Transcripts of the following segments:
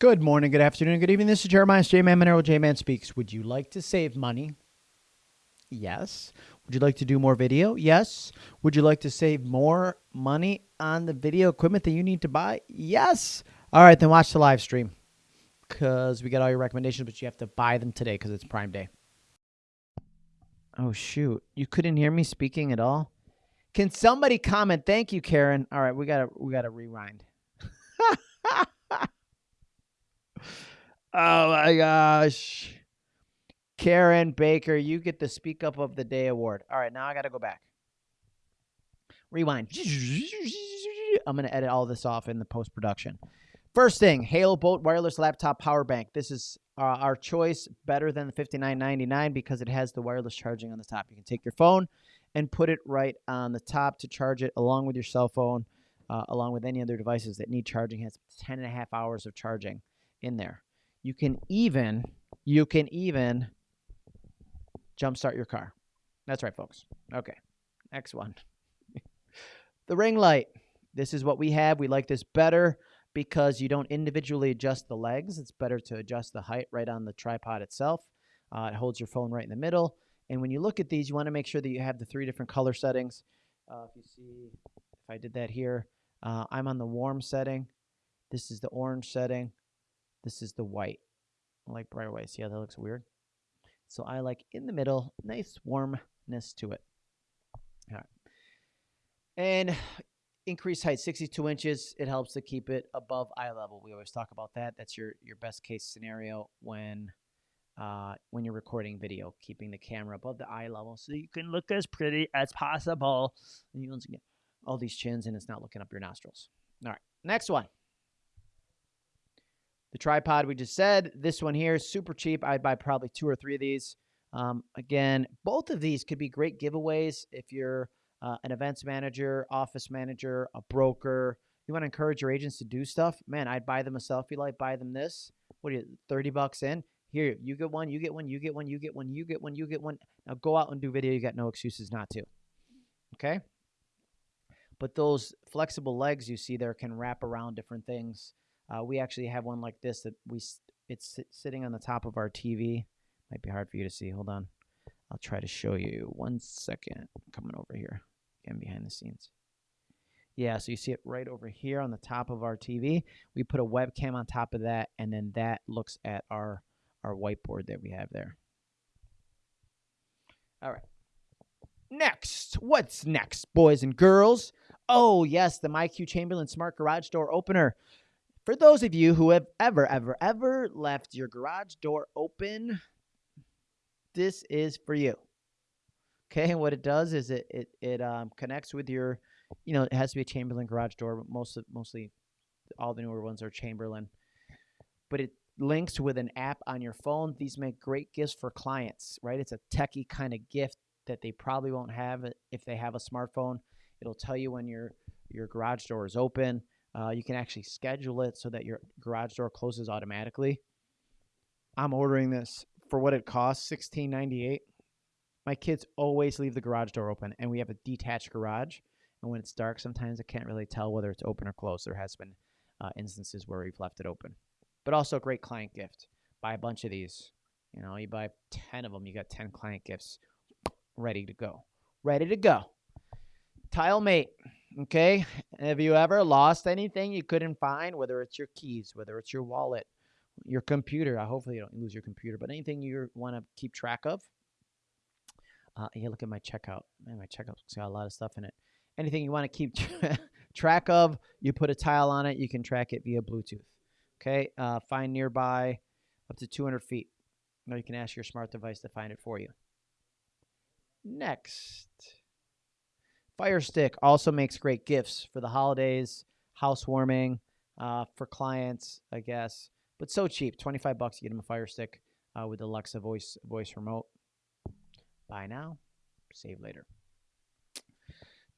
Good morning, good afternoon, good evening. This is Jeremiah J Man Monero. J Man speaks. Would you like to save money? Yes. Would you like to do more video? Yes. Would you like to save more money on the video equipment that you need to buy? Yes. All right, then watch the live stream because we got all your recommendations, but you have to buy them today because it's Prime Day. Oh shoot! You couldn't hear me speaking at all. Can somebody comment? Thank you, Karen. All right, we gotta we gotta rewind. oh my gosh. Karen Baker, you get the Speak Up of the Day award. All right, now I got to go back. Rewind. I'm going to edit all this off in the post production. First thing, Halo Bolt wireless laptop power bank. This is uh, our choice, better than the 59.99 because it has the wireless charging on the top. You can take your phone and put it right on the top to charge it along with your cell phone, uh, along with any other devices that need charging. It has 10 and a half hours of charging in there. You can even, you can even jumpstart your car. That's right, folks. Okay, next one. the ring light. This is what we have. We like this better because you don't individually adjust the legs. It's better to adjust the height right on the tripod itself. Uh, it holds your phone right in the middle. And when you look at these, you want to make sure that you have the three different color settings. Uh, if you see, if I did that here, uh, I'm on the warm setting. This is the orange setting. This is the white. Like bright white. See how that looks weird? So I like in the middle, nice warmness to it. All right. And increased height, 62 inches. It helps to keep it above eye level. We always talk about that. That's your, your best case scenario when uh, when you're recording video, keeping the camera above the eye level so you can look as pretty as possible. And you get all these chins and it's not looking up your nostrils. All right, next one. The tripod we just said. This one here, super cheap. I'd buy probably two or three of these. Um, again, both of these could be great giveaways if you're uh, an events manager, office manager, a broker. You want to encourage your agents to do stuff. Man, I'd buy them a selfie light, buy them this. What are you, 30 bucks in? Here, you get one, you get one, you get one, you get one, you get one, you get one. Now go out and do video. You got no excuses not to. Okay? But those flexible legs you see there can wrap around different things. Uh, we actually have one like this that we it's sitting on the top of our TV. Might be hard for you to see. Hold on. I'll try to show you. One second. Coming over here. Again, behind the scenes. Yeah, so you see it right over here on the top of our TV. We put a webcam on top of that, and then that looks at our, our whiteboard that we have there. All right. Next. What's next, boys and girls? Oh, yes, the MyQ Chamberlain Smart Garage Door Opener. For those of you who have ever, ever, ever left your garage door open, this is for you. Okay, and what it does is it it it um, connects with your, you know, it has to be a Chamberlain garage door, but most of, mostly all the newer ones are Chamberlain. But it links with an app on your phone. These make great gifts for clients, right? It's a techie kind of gift that they probably won't have if they have a smartphone. It'll tell you when your your garage door is open. Uh, you can actually schedule it so that your garage door closes automatically. I'm ordering this for what it costs, sixteen ninety eight. My kids always leave the garage door open, and we have a detached garage. And when it's dark, sometimes I can't really tell whether it's open or closed. There has been uh, instances where we've left it open, but also a great client gift. Buy a bunch of these. You know, you buy ten of them, you got ten client gifts ready to go. Ready to go. TileMate. Okay. Have you ever lost anything you couldn't find, whether it's your keys, whether it's your wallet, your computer? Hopefully, you don't lose your computer, but anything you want to keep track of. Uh, yeah, look at my checkout. Man, my checkout's got a lot of stuff in it. Anything you want to keep track of, you put a tile on it. You can track it via Bluetooth. Okay. Uh, find nearby up to 200 feet. Now you can ask your smart device to find it for you. Next. Fire Stick also makes great gifts for the holidays, housewarming, uh, for clients, I guess. But so cheap, 25 bucks, you get them a Fire Stick uh, with Alexa voice voice remote. Buy now, save later.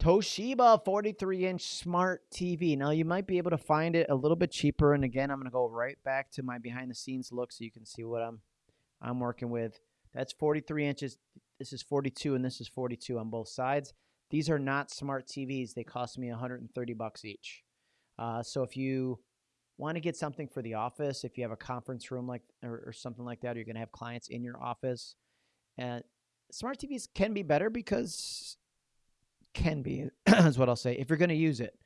Toshiba 43 inch smart TV. Now, you might be able to find it a little bit cheaper. And again, I'm going to go right back to my behind the scenes look so you can see what I'm, I'm working with. That's 43 inches. This is 42 and this is 42 on both sides. These are not smart TVs. They cost me 130 bucks each. Uh, so if you want to get something for the office, if you have a conference room like or, or something like that, or you're going to have clients in your office, and smart TVs can be better because can be is what I'll say if you're going to use it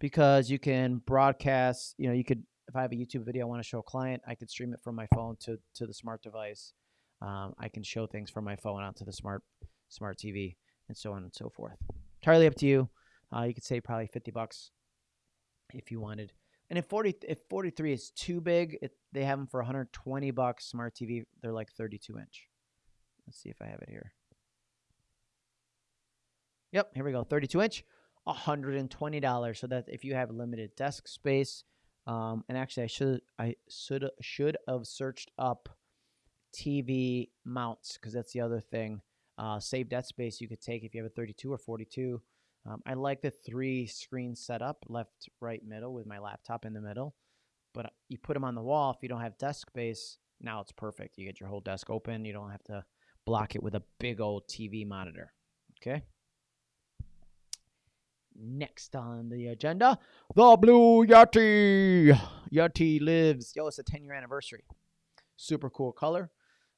because you can broadcast. You know, you could if I have a YouTube video I want to show a client, I could stream it from my phone to to the smart device. Um, I can show things from my phone onto the smart smart TV and so on and so forth. Entirely up to you. Uh, you could say probably 50 bucks if you wanted. And if 40 if 43 is too big, it, they have them for 120 bucks. Smart TV, they're like 32 inch. Let's see if I have it here. Yep, here we go. 32 inch, $120. So that if you have limited desk space, um, and actually I should I should should have searched up TV mounts because that's the other thing. Uh, save that space you could take if you have a 32 or 42. Um, I like the three screen setup, left, right, middle, with my laptop in the middle. But uh, you put them on the wall. If you don't have desk space, now it's perfect. You get your whole desk open. You don't have to block it with a big old TV monitor. Okay. Next on the agenda, the Blue Yeti. Yeti lives. Yo, it's a 10 year anniversary. Super cool color.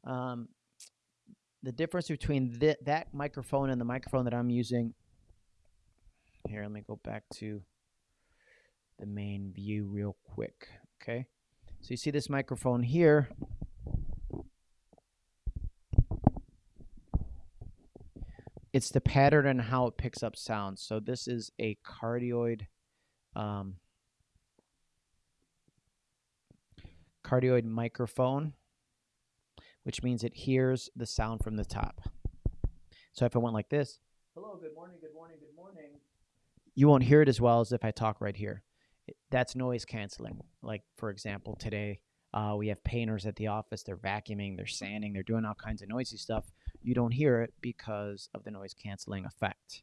Um, the difference between th- that microphone and the microphone that I'm using. Here, let me go back to the main view real quick. Okay. So you see this microphone here. It's the pattern and how it picks up sound. So this is a cardioid um, cardioid microphone which means it hears the sound from the top. So if I went like this, hello, good morning, good morning, good morning, you won't hear it as well as if I talk right here. That's noise canceling. Like, for example, today uh, we have painters at the office. They're vacuuming, they're sanding, they're doing all kinds of noisy stuff. You don't hear it because of the noise canceling effect.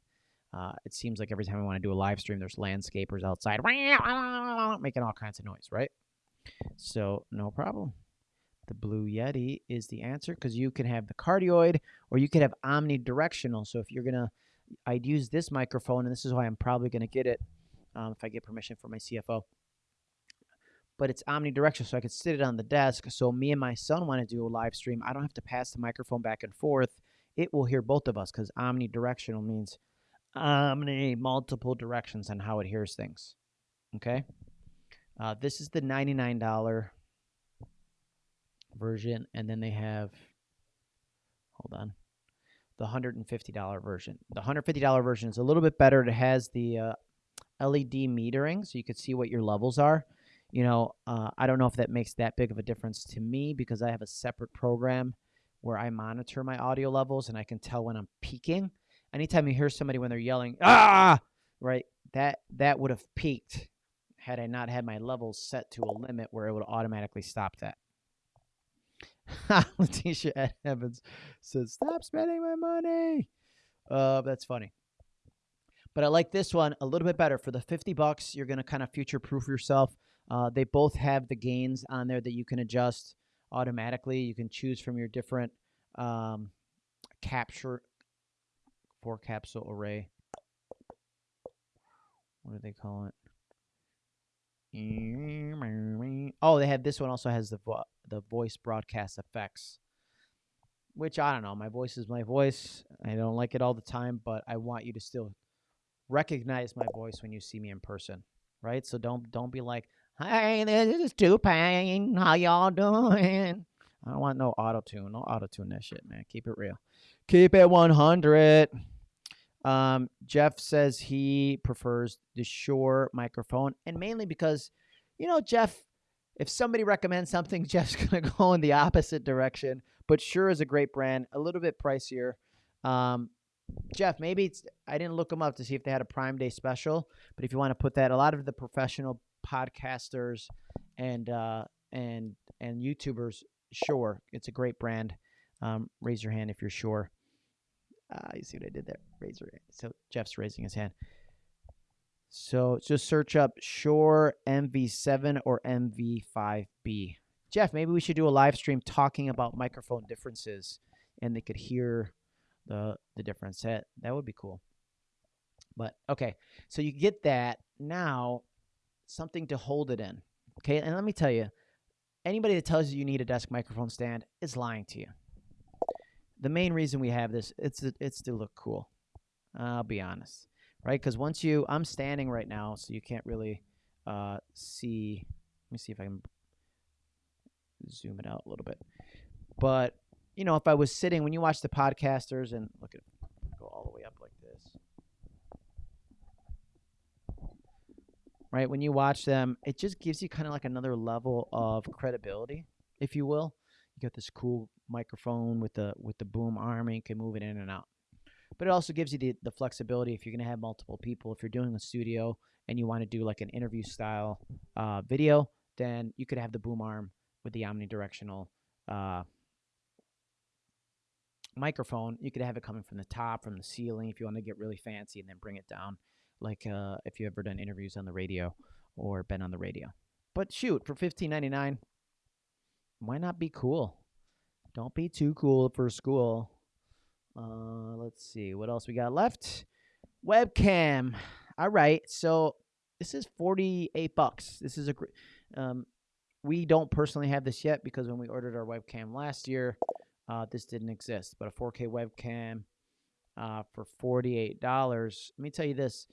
Uh, it seems like every time I want to do a live stream, there's landscapers outside making all kinds of noise, right? So, no problem the Blue Yeti is the answer because you can have the cardioid or you could have omnidirectional. So if you're going to, I'd use this microphone, and this is why I'm probably going to get it um, if I get permission from my CFO. But it's omnidirectional, so I could sit it on the desk. So me and my son want to do a live stream. I don't have to pass the microphone back and forth. It will hear both of us because omnidirectional means omni multiple directions on how it hears things. Okay. Uh, this is the $99 version, and then they have, hold on, the $150 version. The $150 version is a little bit better. It has the uh, LED metering, so you can see what your levels are. You know, uh, I don't know if that makes that big of a difference to me because I have a separate program where I monitor my audio levels and I can tell when I'm peaking. Anytime you hear somebody when they're yelling, ah, right, that that would have peaked had I not had my levels set to a limit where it would automatically stop that. Letitia Evans says, "Stop spending my money." Uh, that's funny. But I like this one a little bit better. For the fifty bucks, you're gonna kind of future proof yourself. Uh, they both have the gains on there that you can adjust automatically. You can choose from your different um, capture four capsule array. What do they call it? Oh, they have this one also has the vo- the voice broadcast effects, which I don't know. My voice is my voice. I don't like it all the time, but I want you to still recognize my voice when you see me in person, right? So don't don't be like, "Hey, this is T-Pain. How y'all doing?" I don't want no auto tune. No auto tune that shit, man. Keep it real. Keep it 100. Um, Jeff says he prefers the Shure microphone, and mainly because, you know, Jeff, if somebody recommends something, Jeff's gonna go in the opposite direction. But Shure is a great brand, a little bit pricier. Um, Jeff, maybe it's I didn't look them up to see if they had a Prime Day special, but if you want to put that, a lot of the professional podcasters and uh, and and YouTubers, sure, it's a great brand. Um, raise your hand if you're sure. Uh, you see what I did there? Hand. So Jeff's raising his hand. So just search up Shure MV7 or MV5B. Jeff, maybe we should do a live stream talking about microphone differences and they could hear the the difference. That that would be cool. But okay, so you get that now something to hold it in. Okay, and let me tell you, anybody that tells you you need a desk microphone stand is lying to you. The main reason we have this, it's it's to look cool. I'll be honest, right? Because once you, I'm standing right now, so you can't really uh, see. Let me see if I can zoom it out a little bit. But you know, if I was sitting, when you watch the podcasters and look at, go all the way up like this, right? When you watch them, it just gives you kind of like another level of credibility, if you will. You got this cool microphone with the with the boom arm, and you can move it in and out. But it also gives you the, the flexibility if you're going to have multiple people. If you're doing a studio and you want to do like an interview style uh, video, then you could have the boom arm with the omnidirectional uh, microphone. You could have it coming from the top, from the ceiling, if you want to get really fancy, and then bring it down, like uh, if you ever done interviews on the radio or been on the radio. But shoot, for fifteen ninety nine, why not be cool? Don't be too cool for school. Uh, let's see what else we got left. Webcam. All right, so this is forty eight bucks. This is a. Um, we don't personally have this yet because when we ordered our webcam last year, uh, this didn't exist. But a 4K webcam uh, for $48. Let me tell you this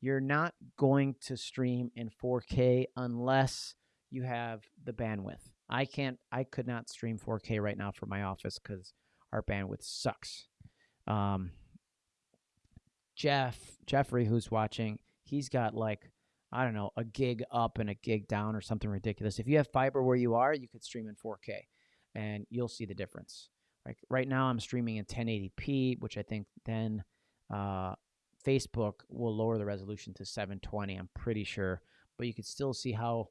you're not going to stream in 4K unless you have the bandwidth. I can't, I could not stream 4K right now for my office because our bandwidth sucks. Um, Jeff, Jeffrey, who's watching, he's got like I don't know, a gig up and a gig down or something ridiculous. If you have fiber where you are, you could stream in 4K and you'll see the difference. Like right now, I'm streaming in 1080p, which I think then uh, Facebook will lower the resolution to 720. I'm pretty sure, but you can still see how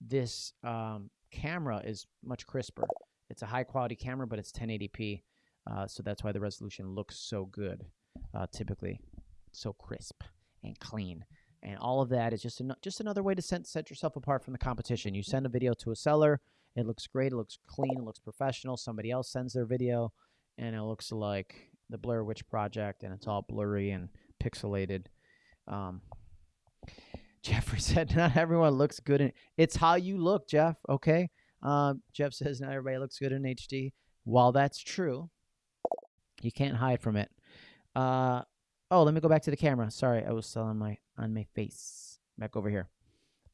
this um, camera is much crisper. It's a high quality camera, but it's 1080p, uh, so that's why the resolution looks so good. Uh, typically, so crisp and clean and all of that is just an, just another way to set, set yourself apart from the competition. You send a video to a seller, it looks great, it looks clean, it looks professional. Somebody else sends their video, and it looks like the Blair Witch Project, and it's all blurry and pixelated. Um, Jeffrey said, "Not everyone looks good in it's how you look, Jeff." Okay. Um, Jeff says, "Not everybody looks good in HD." While that's true, you can't hide from it. Uh, Oh, let me go back to the camera. Sorry, I was still on my on my face. Back over here.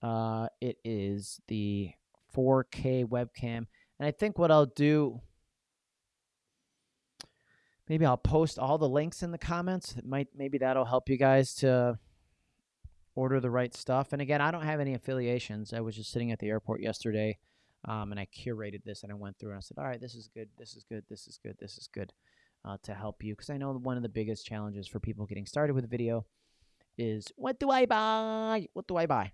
Uh, it is the 4K webcam, and I think what I'll do, maybe I'll post all the links in the comments. It might maybe that'll help you guys to order the right stuff. And again, I don't have any affiliations. I was just sitting at the airport yesterday, um, and I curated this and I went through and I said, all right, this is good, this is good, this is good, this is good uh, to help you because I know one of the biggest challenges for people getting started with video is what do I buy? What do I buy?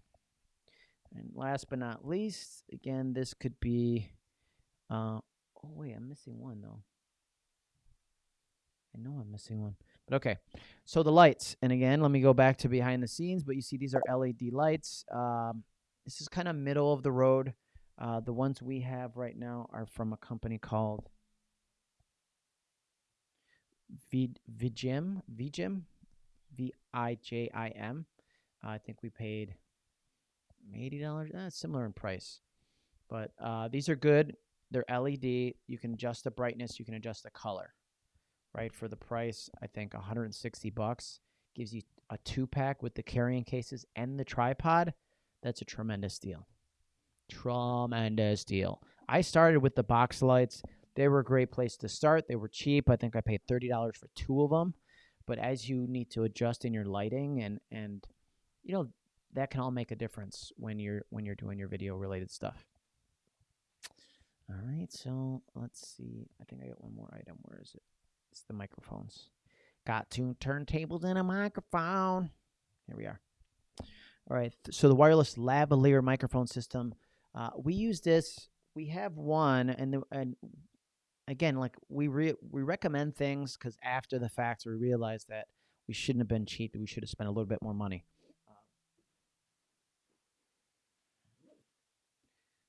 And last but not least, again, this could be. Uh, oh wait, I'm missing one though. I know I'm missing one, but okay. So the lights, and again, let me go back to behind the scenes. But you see, these are LED lights. Um, this is kind of middle of the road. Uh, the ones we have right now are from a company called Vijim, Vijim, V I J I M. Uh, I think we paid eighty dollars. Eh, similar in price, but uh, these are good. They're LED. You can adjust the brightness. You can adjust the color. Right for the price, I think 160 bucks gives you a two pack with the carrying cases and the tripod. That's a tremendous deal. Tremendous deal. I started with the box lights. They were a great place to start. They were cheap. I think I paid thirty dollars for two of them. But as you need to adjust in your lighting and and you know that can all make a difference when you're when you're doing your video related stuff. All right, so let's see. I think I got one more item. Where is it? It's the microphones. Got two turntables and a microphone. Here we are. All right, so the wireless lavalier microphone system. Uh, we use this. We have one, and the, and again, like we re- we recommend things because after the fact we realize that we shouldn't have been cheap. We should have spent a little bit more money.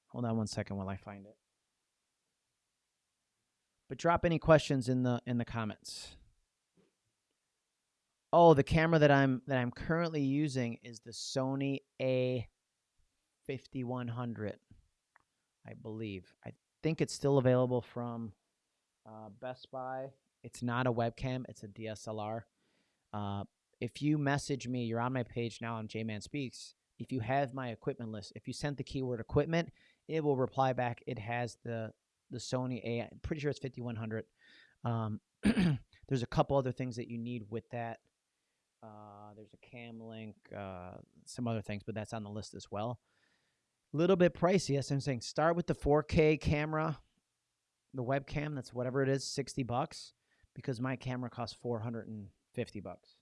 hold on one second while I find it. But drop any questions in the in the comments. Oh, the camera that I'm that I'm currently using is the Sony A5100, I believe. I think it's still available from uh, Best Buy. It's not a webcam, it's a DSLR. Uh, if you message me, you're on my page now on J-Man Speaks. If you have my equipment list, if you sent the keyword equipment, it will reply back. It has the the Sony A. I'm pretty sure it's 5100. Um, there's a couple other things that you need with that. Uh, there's a cam link, uh, some other things, but that's on the list as well. A little bit pricey. Yes, I'm saying start with the 4K camera, the webcam. That's whatever it is, 60 bucks, because my camera costs 450 bucks.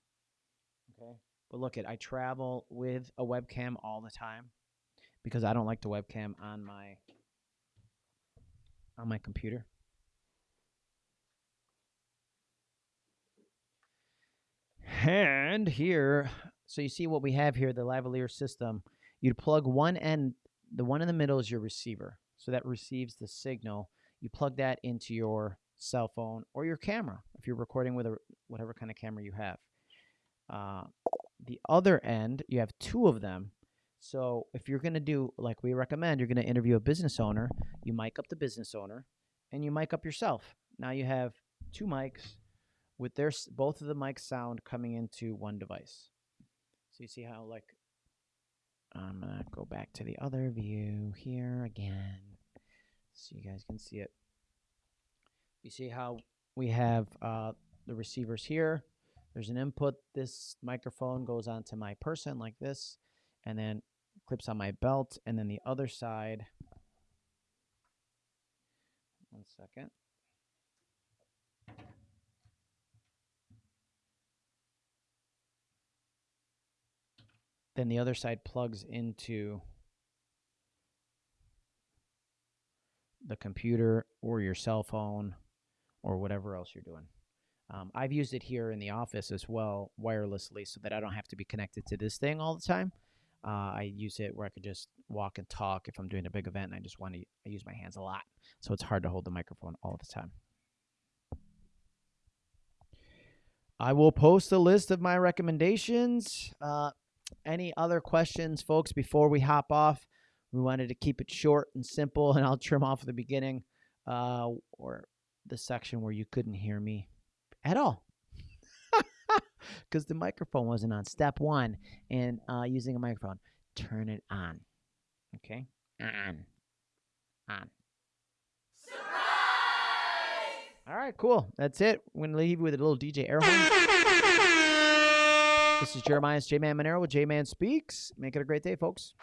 Okay, but look at I travel with a webcam all the time because I don't like the webcam on my on my computer. And here, so you see what we have here, the lavalier system. You'd plug one end, the one in the middle is your receiver. So that receives the signal. You plug that into your cell phone or your camera if you're recording with a whatever kind of camera you have. Uh, the other end, you have two of them. So if you're going to do like we recommend, you're going to interview a business owner, you mic up the business owner and you mic up yourself. Now you have two mics with their both of the mics sound coming into one device. So you see how like I'm gonna go back to the other view here again, so you guys can see it. You see how we have uh, the receivers here. There's an input. This microphone goes onto my person like this, and then clips on my belt, and then the other side. One second. then the other side plugs into the computer or your cell phone or whatever else you're doing. Um, I've used it here in the office as well wirelessly so that I don't have to be connected to this thing all the time. Uh, I use it where I could just walk and talk if I'm doing a big event and I just want to I use my hands a lot. So it's hard to hold the microphone all the time. I will post a list of my recommendations. Uh, any other questions, folks, before we hop off? We wanted to keep it short and simple, and I'll trim off the beginning uh, or the section where you couldn't hear me at all because the microphone wasn't on. Step one in uh, using a microphone, turn it on. Okay? On. On. Surprise! All right, cool. That's it. We're going to leave you with a little DJ air horn. This is Jeremiah's J Man Monero with J Man Speaks. Make it a great day, folks.